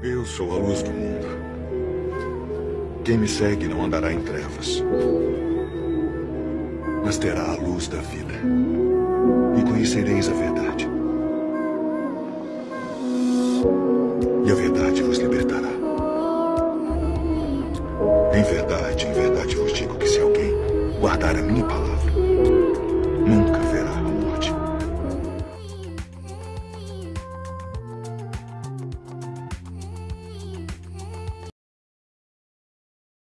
Eu sou a luz do mundo. Quem me segue não andará em trevas, mas terá a luz da vida. E conhecereis a verdade. E a verdade vos libertará. Em verdade, em verdade vos digo que se alguém guardar a minha palavra,